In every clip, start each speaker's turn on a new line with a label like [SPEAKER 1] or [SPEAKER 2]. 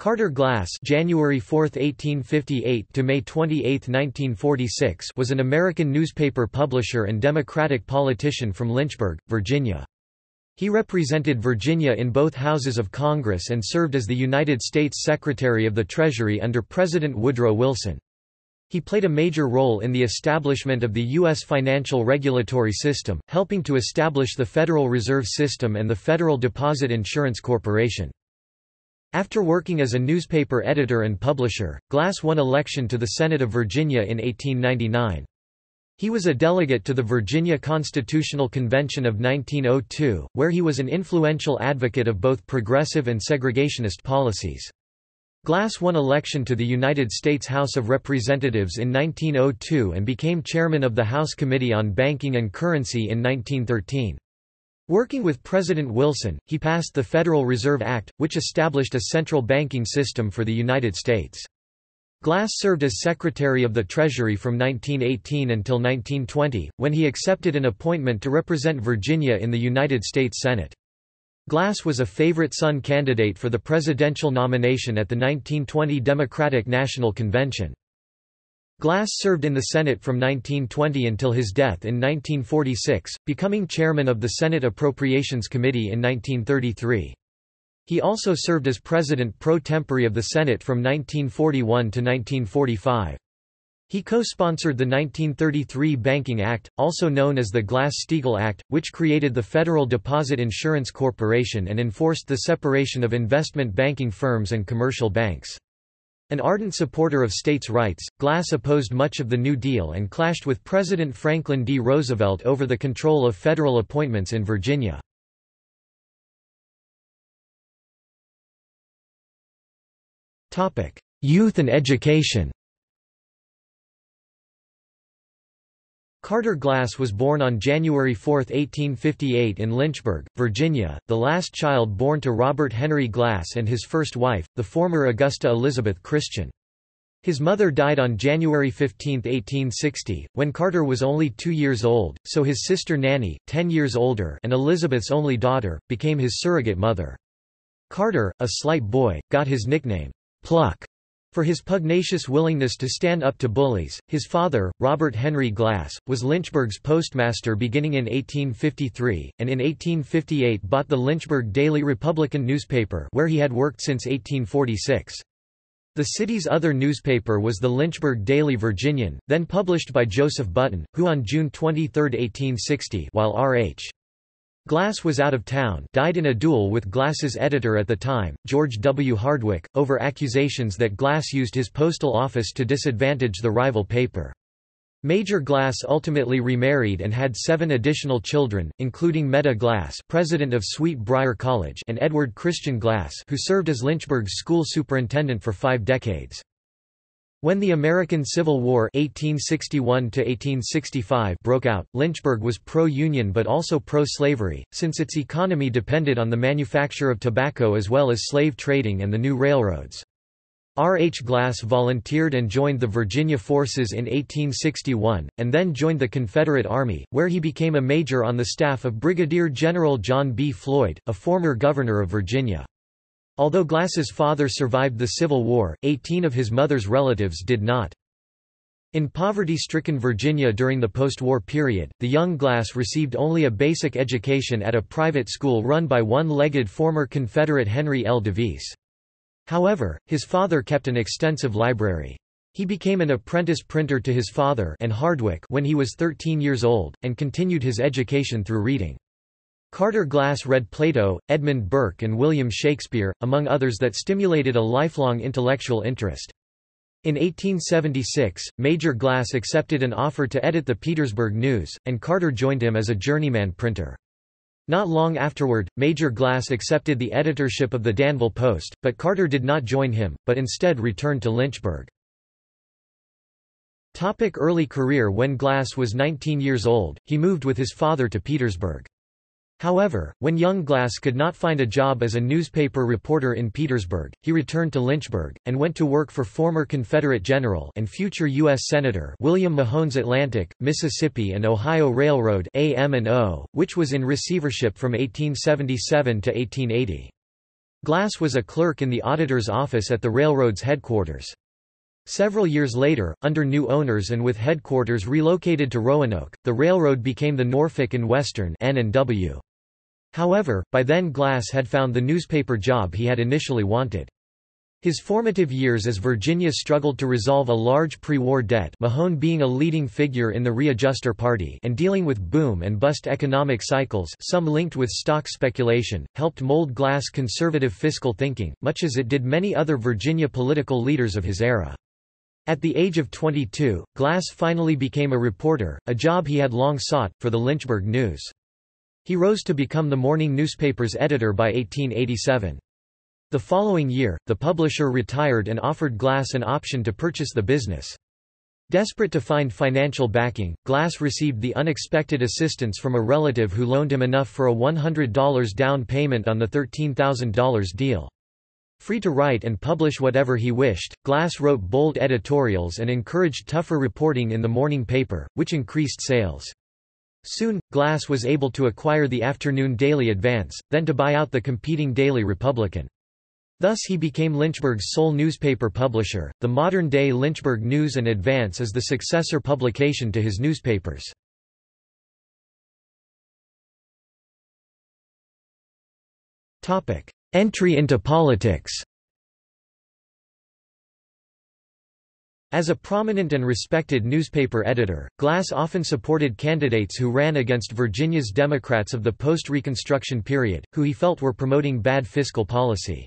[SPEAKER 1] Carter Glass January 4, 1858 to May 28, 1946 was an American newspaper publisher and Democratic politician from Lynchburg, Virginia. He represented Virginia in both houses of Congress and served as the United States Secretary of the Treasury under President Woodrow Wilson. He played a major role in the establishment of the U.S. financial regulatory system, helping to establish the Federal Reserve System and the Federal Deposit Insurance Corporation. After working as a newspaper editor and publisher, Glass won election to the Senate of Virginia in 1899. He was a delegate to the Virginia Constitutional Convention of 1902, where he was an influential advocate of both progressive and segregationist policies. Glass won election to the United States House of Representatives in 1902 and became chairman of the House Committee on Banking and Currency in 1913. Working with President Wilson, he passed the Federal Reserve Act, which established a central banking system for the United States. Glass served as Secretary of the Treasury from 1918 until 1920, when he accepted an appointment to represent Virginia in the United States Senate. Glass was a favorite son candidate for the presidential nomination at the 1920 Democratic National Convention. Glass served in the Senate from 1920 until his death in 1946, becoming chairman of the Senate Appropriations Committee in 1933. He also served as president pro tempore of the Senate from 1941 to 1945. He co-sponsored the 1933 Banking Act, also known as the Glass-Steagall Act, which created the Federal Deposit Insurance Corporation and enforced the separation of investment banking firms and commercial banks. An ardent supporter of states' rights, Glass opposed much of the New Deal and clashed with President Franklin D. Roosevelt over the control of federal appointments in Virginia. Youth and education Carter Glass was born on January 4, 1858 in Lynchburg, Virginia, the last child born to Robert Henry Glass and his first wife, the former Augusta Elizabeth Christian. His mother died on January 15, 1860, when Carter was only two years old, so his sister Nanny, ten years older and Elizabeth's only daughter, became his surrogate mother. Carter, a slight boy, got his nickname, Pluck, for his pugnacious willingness to stand up to bullies, his father, Robert Henry Glass, was Lynchburg's postmaster beginning in 1853, and in 1858 bought the Lynchburg Daily Republican newspaper where he had worked since 1846. The city's other newspaper was the Lynchburg Daily Virginian, then published by Joseph Button, who on June 23, 1860 while R.H. Glass was out of town died in a duel with Glass's editor at the time, George W. Hardwick, over accusations that Glass used his postal office to disadvantage the rival paper. Major Glass ultimately remarried and had seven additional children, including Meta Glass president of Sweet Briar College and Edward Christian Glass who served as Lynchburg's school superintendent for five decades. When the American Civil War 1861 broke out, Lynchburg was pro-Union but also pro-slavery, since its economy depended on the manufacture of tobacco as well as slave trading and the new railroads. R. H. Glass volunteered and joined the Virginia forces in 1861, and then joined the Confederate Army, where he became a major on the staff of Brigadier General John B. Floyd, a former governor of Virginia. Although Glass's father survived the Civil War, 18 of his mother's relatives did not. In poverty-stricken Virginia during the post-war period, the young Glass received only a basic education at a private school run by one-legged former Confederate Henry L. DeVise. However, his father kept an extensive library. He became an apprentice printer to his father and Hardwick when he was 13 years old, and continued his education through reading. Carter Glass read Plato, Edmund Burke and William Shakespeare, among others that stimulated a lifelong intellectual interest. In 1876, Major Glass accepted an offer to edit the Petersburg News, and Carter joined him as a journeyman printer. Not long afterward, Major Glass accepted the editorship of the Danville Post, but Carter did not join him, but instead returned to Lynchburg. Topic early career When Glass was 19 years old, he moved with his father to Petersburg. However, when young Glass could not find a job as a newspaper reporter in Petersburg, he returned to Lynchburg, and went to work for former Confederate General and future U.S. Senator William Mahone's Atlantic, Mississippi and Ohio Railroad AM&O, which was in receivership from 1877 to 1880. Glass was a clerk in the auditor's office at the railroad's headquarters. Several years later, under new owners and with headquarters relocated to Roanoke, the railroad became the Norfolk and Western N&W. However, by then Glass had found the newspaper job he had initially wanted. His formative years as Virginia struggled to resolve a large pre-war debt Mahone being a leading figure in the Readjuster Party and dealing with boom and bust economic cycles some linked with stock speculation, helped mold Glass conservative fiscal thinking, much as it did many other Virginia political leaders of his era. At the age of 22, Glass finally became a reporter, a job he had long sought, for the Lynchburg News. He rose to become the morning newspaper's editor by 1887. The following year, the publisher retired and offered Glass an option to purchase the business. Desperate to find financial backing, Glass received the unexpected assistance from a relative who loaned him enough for a $100 down payment on the $13,000 deal. Free to write and publish whatever he wished, Glass wrote bold editorials and encouraged tougher reporting in the morning paper, which increased sales. Soon, Glass was able to acquire the afternoon Daily Advance, then to buy out the competing Daily Republican. Thus he became Lynchburg's sole newspaper publisher. The modern-day Lynchburg News and Advance is the successor publication to his newspapers. Topic: Entry into politics. As a prominent and respected newspaper editor, Glass often supported candidates who ran against Virginia's Democrats of the post-Reconstruction period, who he felt were promoting bad fiscal policy.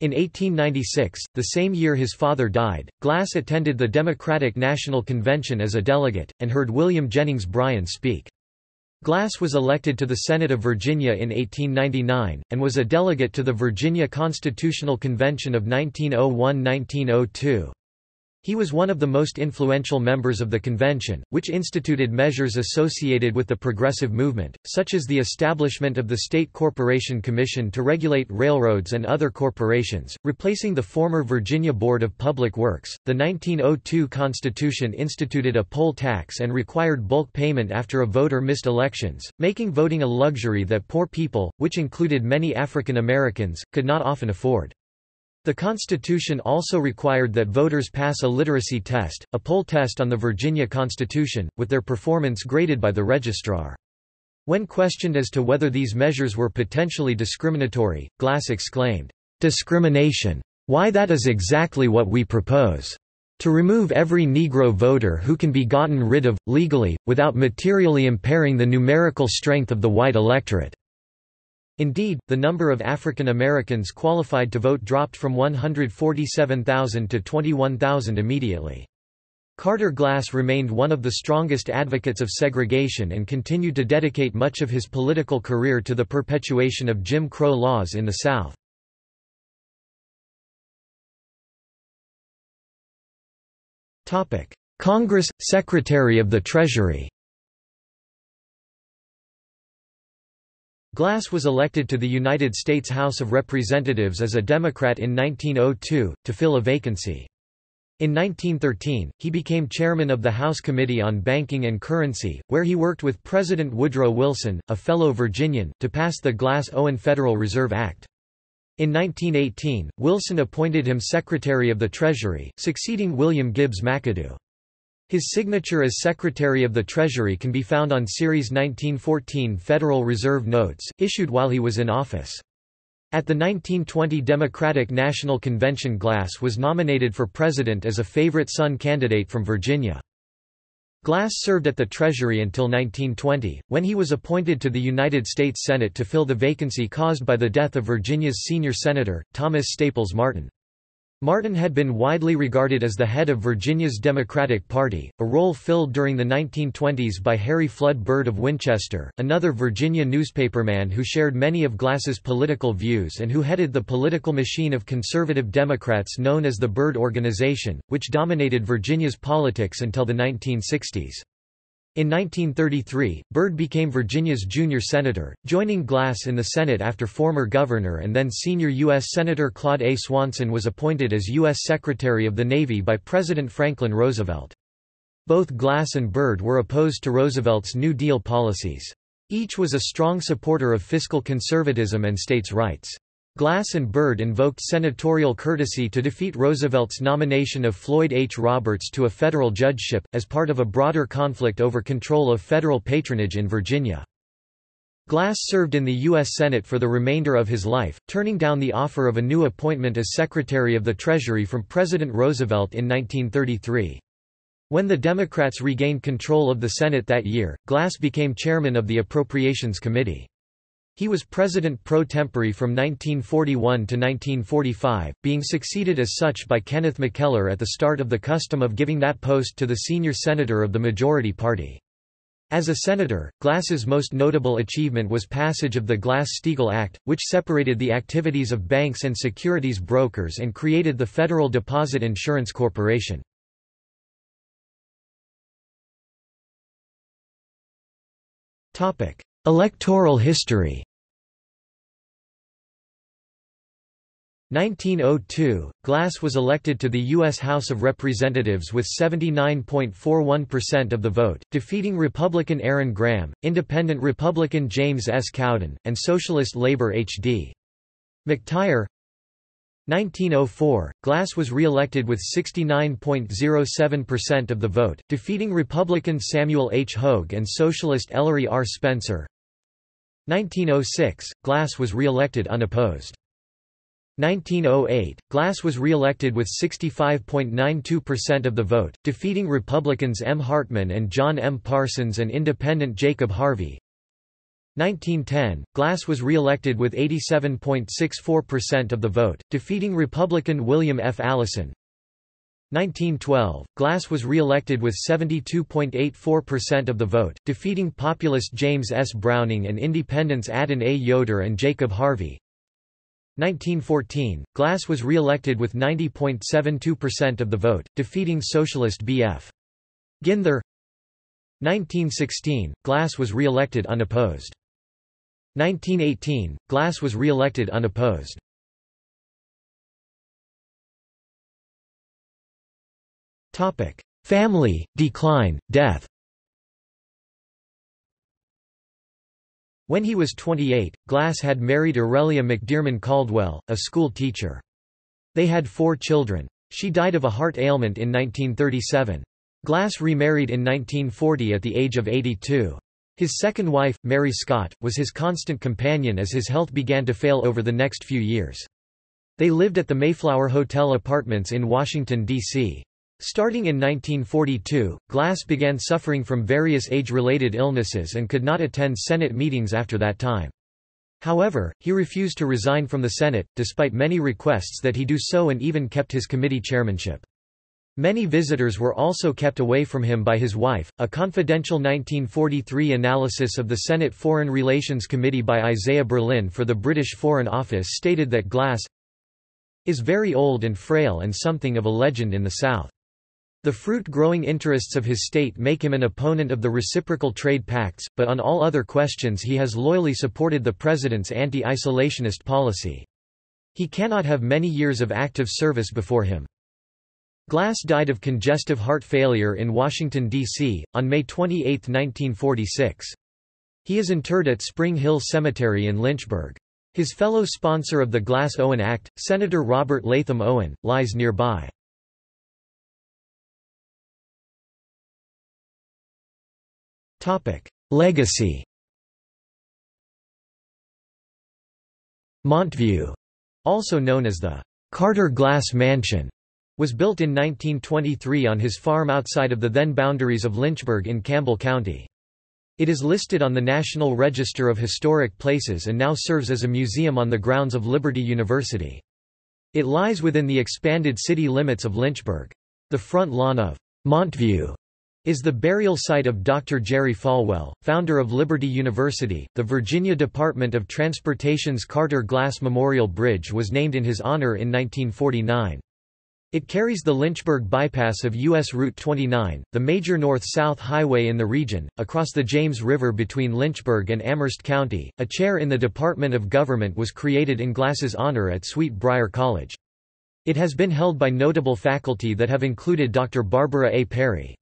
[SPEAKER 1] In 1896, the same year his father died, Glass attended the Democratic National Convention as a delegate, and heard William Jennings Bryan speak. Glass was elected to the Senate of Virginia in 1899, and was a delegate to the Virginia Constitutional Convention of 1901–1902. He was one of the most influential members of the convention, which instituted measures associated with the progressive movement, such as the establishment of the State Corporation Commission to regulate railroads and other corporations, replacing the former Virginia Board of Public Works. The 1902 Constitution instituted a poll tax and required bulk payment after a voter missed elections, making voting a luxury that poor people, which included many African Americans, could not often afford. The Constitution also required that voters pass a literacy test, a poll test on the Virginia Constitution, with their performance graded by the registrar. When questioned as to whether these measures were potentially discriminatory, Glass exclaimed, "'Discrimination! Why that is exactly what we propose. To remove every Negro voter who can be gotten rid of, legally, without materially impairing the numerical strength of the white electorate." Indeed, the number of African Americans qualified to vote dropped from 147,000 to 21,000 immediately. Carter Glass remained one of the strongest advocates of segregation and continued to dedicate much of his political career to the perpetuation of Jim Crow laws in the South. Congress – Secretary of the Treasury Glass was elected to the United States House of Representatives as a Democrat in 1902, to fill a vacancy. In 1913, he became chairman of the House Committee on Banking and Currency, where he worked with President Woodrow Wilson, a fellow Virginian, to pass the Glass-Owen Federal Reserve Act. In 1918, Wilson appointed him Secretary of the Treasury, succeeding William Gibbs McAdoo. His signature as Secretary of the Treasury can be found on Series 1914 Federal Reserve Notes, issued while he was in office. At the 1920 Democratic National Convention Glass was nominated for president as a favorite son candidate from Virginia. Glass served at the Treasury until 1920, when he was appointed to the United States Senate to fill the vacancy caused by the death of Virginia's senior senator, Thomas Staples Martin. Martin had been widely regarded as the head of Virginia's Democratic Party, a role filled during the 1920s by Harry Flood Byrd of Winchester, another Virginia newspaperman who shared many of Glass's political views and who headed the political machine of conservative Democrats known as the Byrd Organization, which dominated Virginia's politics until the 1960s. In 1933, Byrd became Virginia's junior senator, joining Glass in the Senate after former governor and then senior U.S. Senator Claude A. Swanson was appointed as U.S. Secretary of the Navy by President Franklin Roosevelt. Both Glass and Byrd were opposed to Roosevelt's New Deal policies. Each was a strong supporter of fiscal conservatism and states' rights. Glass and Byrd invoked senatorial courtesy to defeat Roosevelt's nomination of Floyd H. Roberts to a federal judgeship, as part of a broader conflict over control of federal patronage in Virginia. Glass served in the U.S. Senate for the remainder of his life, turning down the offer of a new appointment as Secretary of the Treasury from President Roosevelt in 1933. When the Democrats regained control of the Senate that year, Glass became chairman of the Appropriations Committee. He was president pro tempore from 1941 to 1945, being succeeded as such by Kenneth McKellar at the start of the custom of giving that post to the senior senator of the majority party. As a senator, Glass's most notable achievement was passage of the Glass-Steagall Act, which separated the activities of banks and securities brokers and created the Federal Deposit Insurance Corporation. Electoral history 1902, Glass was elected to the U.S. House of Representatives with 79.41% of the vote, defeating Republican Aaron Graham, Independent Republican James S. Cowden, and Socialist Labor H.D. McTire 1904, Glass was re-elected with 69.07% of the vote, defeating Republican Samuel H. Hogue and Socialist Ellery R. Spencer. 1906, Glass was re-elected unopposed. 1908, Glass was re-elected with 65.92% of the vote, defeating Republicans M. Hartman and John M. Parsons and Independent Jacob Harvey. 1910, Glass was re-elected with 87.64% of the vote, defeating Republican William F. Allison. 1912, Glass was re-elected with 72.84% of the vote, defeating populist James S. Browning and independents Adin A. Yoder and Jacob Harvey. 1914, Glass was re-elected with 90.72% of the vote, defeating socialist B.F. Ginther. 1916, Glass was re-elected unopposed. 1918, Glass was re-elected unopposed. Family, decline, death When he was 28, Glass had married Aurelia McDearman Caldwell, a school teacher. They had four children. She died of a heart ailment in 1937. Glass remarried in 1940 at the age of 82. His second wife, Mary Scott, was his constant companion as his health began to fail over the next few years. They lived at the Mayflower Hotel Apartments in Washington, D.C. Starting in 1942, Glass began suffering from various age-related illnesses and could not attend Senate meetings after that time. However, he refused to resign from the Senate, despite many requests that he do so and even kept his committee chairmanship. Many visitors were also kept away from him by his wife. A confidential 1943 analysis of the Senate Foreign Relations Committee by Isaiah Berlin for the British Foreign Office stated that Glass is very old and frail and something of a legend in the South. The fruit-growing interests of his state make him an opponent of the reciprocal trade pacts, but on all other questions he has loyally supported the president's anti-isolationist policy. He cannot have many years of active service before him. Glass died of congestive heart failure in Washington, D.C., on May 28, 1946. He is interred at Spring Hill Cemetery in Lynchburg. His fellow sponsor of the Glass-Owen Act, Senator Robert Latham Owen, lies nearby. Legacy Montview, also known as the Carter Glass Mansion, was built in 1923 on his farm outside of the then boundaries of Lynchburg in Campbell County. It is listed on the National Register of Historic Places and now serves as a museum on the grounds of Liberty University. It lies within the expanded city limits of Lynchburg. The front lawn of Montview is the burial site of Dr. Jerry Falwell, founder of Liberty University. The Virginia Department of Transportation's Carter Glass Memorial Bridge was named in his honor in 1949. It carries the Lynchburg bypass of U.S. Route 29, the major north-south highway in the region, across the James River between Lynchburg and Amherst County. A chair in the Department of Government was created in Glass's honor at Sweet Briar College. It has been held by notable faculty that have included Dr. Barbara A. Perry.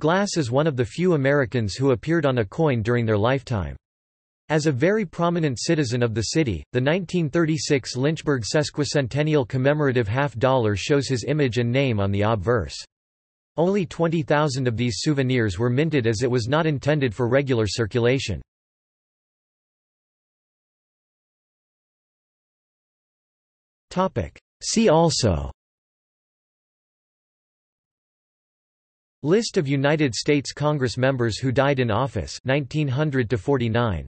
[SPEAKER 1] Glass is one of the few Americans who appeared on a coin during their lifetime. As a very prominent citizen of the city, the 1936 Lynchburg sesquicentennial commemorative half-dollar shows his image and name on the obverse. Only 20,000 of these souvenirs were minted as it was not intended for regular circulation. See also List of United States Congress members who died in office 1900 to 49